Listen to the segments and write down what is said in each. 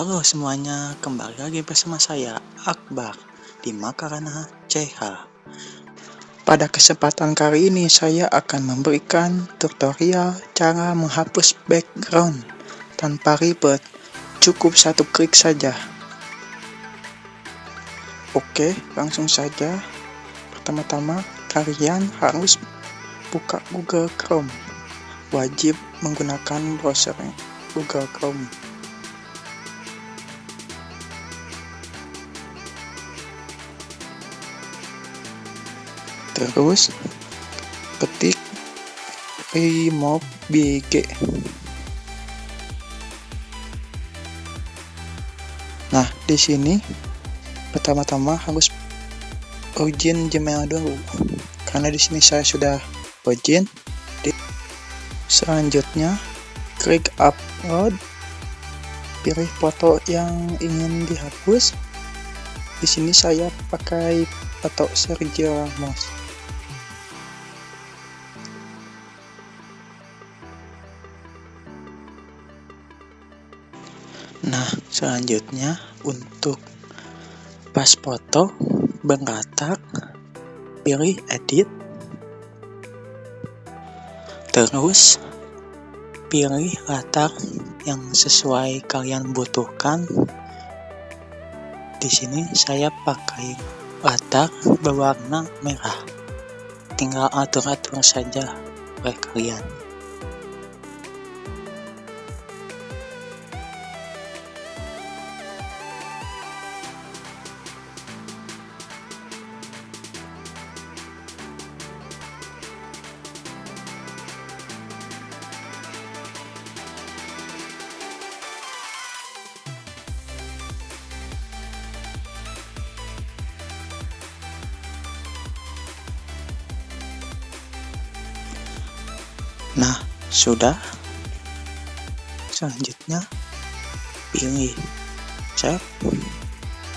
Halo semuanya, kembali lagi bersama saya Akbar di Makarana CH. Pada kesempatan kali ini saya akan memberikan tutorial cara menghapus background tanpa ribet, cukup satu klik saja. Oke, langsung saja. Pertama-tama kalian harus buka Google Chrome. Wajib menggunakan browser Google Chrome. Terus ketik remove bg nah di sini pertama-tama harus login Gmail dulu. Karena di sini saya sudah login selanjutnya klik upload. Pilih foto yang ingin dihapus. Di sini saya pakai foto Sergio Ramos Nah, selanjutnya untuk pas foto berkatak, pilih edit, terus pilih latar yang sesuai kalian butuhkan. Di sini saya pakai latar berwarna merah. Tinggal atur-atur saja oleh kalian. Nah, sudah. Selanjutnya, pilih save,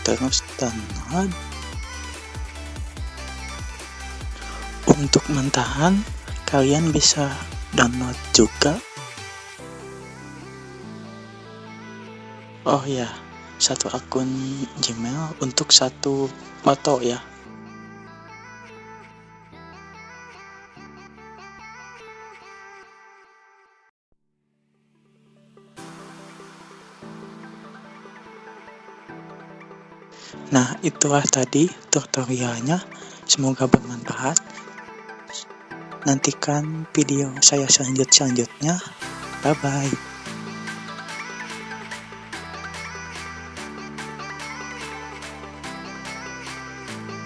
terus download. Untuk mentahan, kalian bisa download juga. Oh ya, satu akun Gmail untuk satu foto ya. Nah, itulah tadi tutorialnya. Semoga bermanfaat. Nantikan video saya selanjut-selanjutnya. Bye-bye.